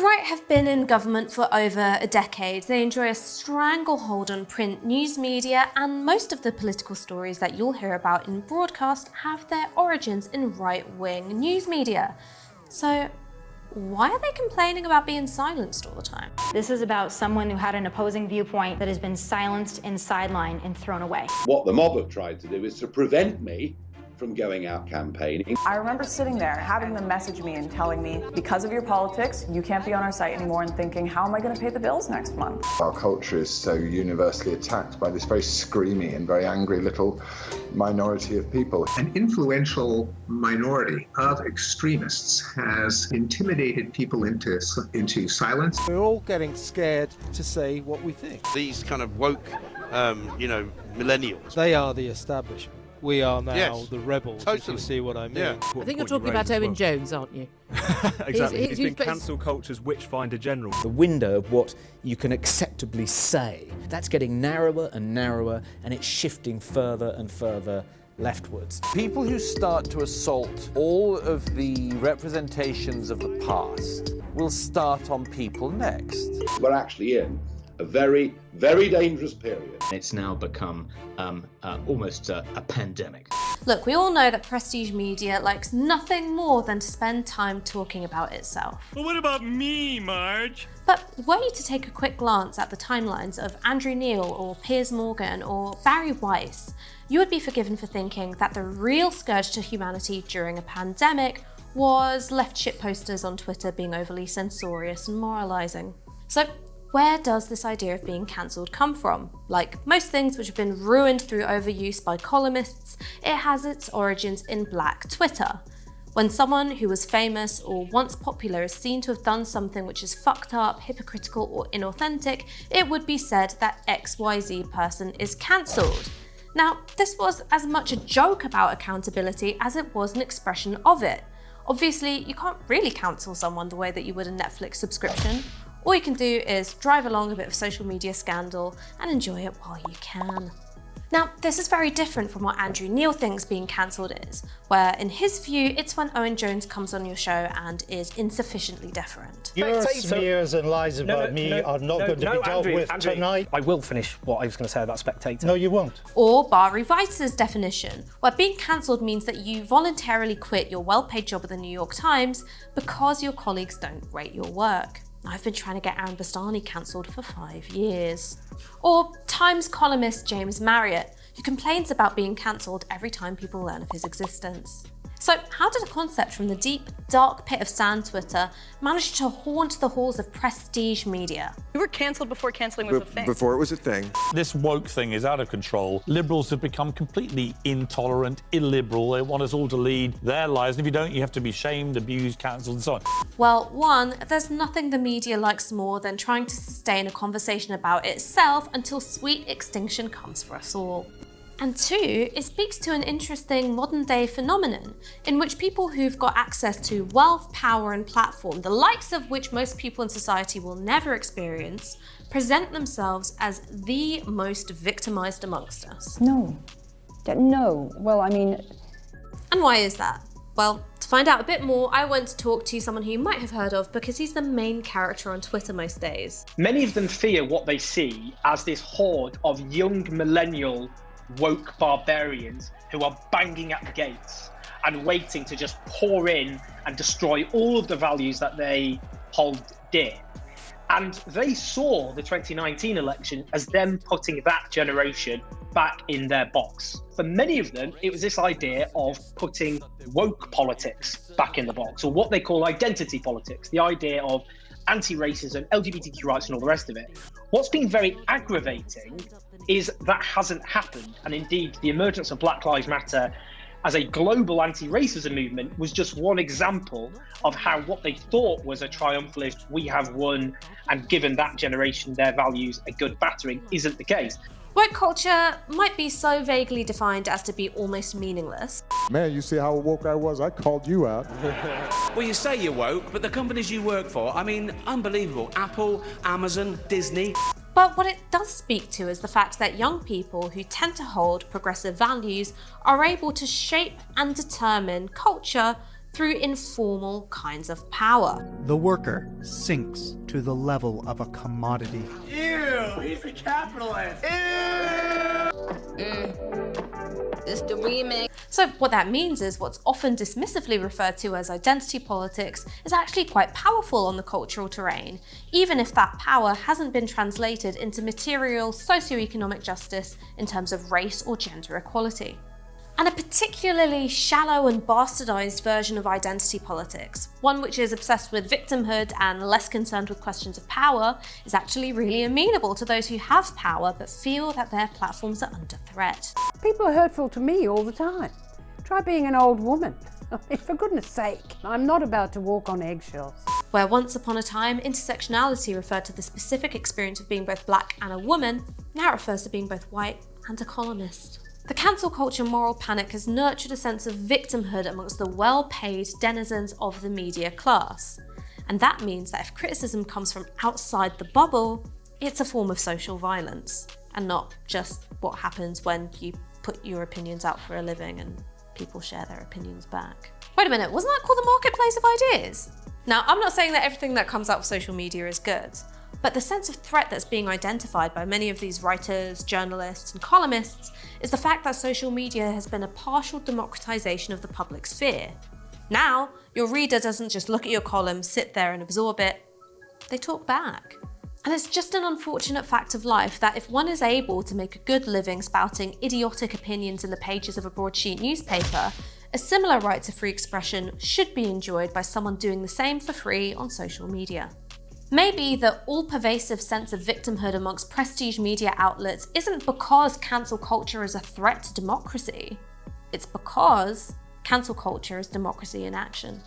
right have been in government for over a decade. They enjoy a stranglehold on print news media, and most of the political stories that you'll hear about in broadcast have their origins in right-wing news media. So why are they complaining about being silenced all the time? This is about someone who had an opposing viewpoint that has been silenced and sidelined and thrown away. What the mob have tried to do is to prevent me from going out campaigning. I remember sitting there, having them message me and telling me, because of your politics, you can't be on our site anymore, and thinking, how am I going to pay the bills next month? Our culture is so universally attacked by this very screamy and very angry little minority of people. An influential minority of extremists has intimidated people into, into silence. We're all getting scared to say what we think. These kind of woke, um, you know, millennials. They are the establishment. We are now Yes, the rebels. totally. If you see what I mean? Yeah. I think you're talking about Owen Jones, aren't you? exactly. He's- he's been cancel culture's witchfinder general. The window of what you can acceptably say, that's getting narrower and narrower and it's shifting further and further leftwards. People who start to assault all of the representations of the past will start on people next. We're actually in a very, very dangerous period. It's now become um, uh, almost a, a pandemic. Look, we all know that prestige media likes nothing more than to spend time talking about itself. Well, what about me, Marge? But were you to take a quick glance at the timelines of Andrew Neil or Piers Morgan or Bari Weiss, you would be forgiven for thinking that the real scourge to humanity during a pandemic was left shit posters on Twitter being overly censorious and moralising. So where does this idea of being cancelled come from? Like most things which have been ruined through overuse by columnists, it has its origins in black Twitter. When someone who was famous or once popular is seen to have done something which is fucked up, hypocritical or inauthentic, it would be said that XYZ person is cancelled. Now, this was as much a joke about accountability as it was an expression of it. Obviously, you can't really cancel someone the way that you would a Netflix subscription. All you can do is drive along a bit of social media scandal and enjoy it while you can. Now, this is very different from what Andrew Neil thinks being cancelled is, where in his view, it's when Owen Jones comes on your show and is insufficiently deferent. Your smears and lies No, about no, me no, are not no, going to no, be dealt Andrew, with Andrew, tonight. I will finish what I was going to say about Spectator. No, you won't. Or Bari Weiss's definition, where being cancelled means that you voluntarily quit your well-paid job at the New York Times because your colleagues don't rate your work. I've been trying to get Aaron Bastani cancelled for five years. Or Times columnist James Marriott, who complains about being cancelled every time people learn of his existence. So how did a concept from the deep, dark pit of sand Twitter manage to haunt the halls of prestige media? You were cancelled before cancelling was a thing. Before it was a thing. This woke thing is out of control. Liberals have become completely intolerant, illiberal. They want us all to lead their lives. And if you don't, you have to be shamed, abused, cancelled, and so on. Well, one, there's nothing the media likes more than trying to sustain a conversation about itself until sweet extinction comes for us all. And two, it speaks to an interesting modern day phenomenon in which people who've got access to wealth, power, and platform, the likes of which most people in society will never experience, present themselves as the most victimized amongst us. No. No. Well, I mean, And why is that? Well, to find out a bit more, I went to talk to someone who you might have heard of because he's the main character on Twitter most days. Many of them fear what they see as this horde of young millennial woke barbarians who are banging at the gates and waiting to just pour in and destroy all of the values that they hold dear. And they saw the 2019 election as them putting that generation back in their box. For many of them, it was this idea of putting woke politics back in the box, or what they call identity politics, the idea of anti racism, LGBTQ rights, and all the rest of it. What's been very aggravating is that hasn't happened. And indeed, the emergence of Black Lives Matter as a global anti-racism movement was just one example of how what they thought was a triumphalist we have won and given that generation their values a good battering isn't the case Woke culture might be so vaguely defined as to be almost meaningless. Man, you see how woke I was? I called you out. Well, you say you're woke, but the companies you work for, I mean, unbelievable. Apple, Amazon, Disney. But what it does speak to is the fact that young people who tend to hold progressive values are able to shape and determine culture through informal kinds of power. The worker sinks to the level of a commodity. Ew, he's a capitalist. Mm. It's the remix. So what that means is what's often dismissively referred to as identity politics is actually quite powerful on the cultural terrain, even if that power hasn't been translated into material socioeconomic justice in terms of race or gender equality and a particularly shallow and bastardized version of identity politics, one which is obsessed with victimhood and less concerned with questions of power, is actually really amenable to those who have power but feel that their platforms are under threat. People are hurtful to me all the time. Try being an old woman. I mean, for goodness sake, I'm not about to walk on eggshells. Where once upon a time intersectionality referred to the specific experience of being both black and a woman, now it refers to being both white and a columnist. The cancel culture moral panic has nurtured a sense of victimhood amongst the well-paid denizens of the media class. And that means that if criticism comes from outside the bubble, it's a form of social violence, and not just what happens when you put your opinions out for a living and people share their opinions back. Wait a minute, wasn't that called the marketplace of ideas? Now, I'm not saying that everything that comes out of social media is good, but the sense of threat that's being identified by many of these writers, journalists, and columnists is the fact that social media has been a partial democratization of the public sphere. Now, your reader doesn't just look at your column, sit there and absorb it, they talk back. And it's just an unfortunate fact of life that if one is able to make a good living spouting idiotic opinions in the pages of a broadsheet newspaper, a similar right to free expression should be enjoyed by someone doing the same for free on social media. Maybe the all-pervasive sense of victimhood amongst prestige media outlets isn't because cancel culture is a threat to democracy. It's because cancel culture is democracy in action.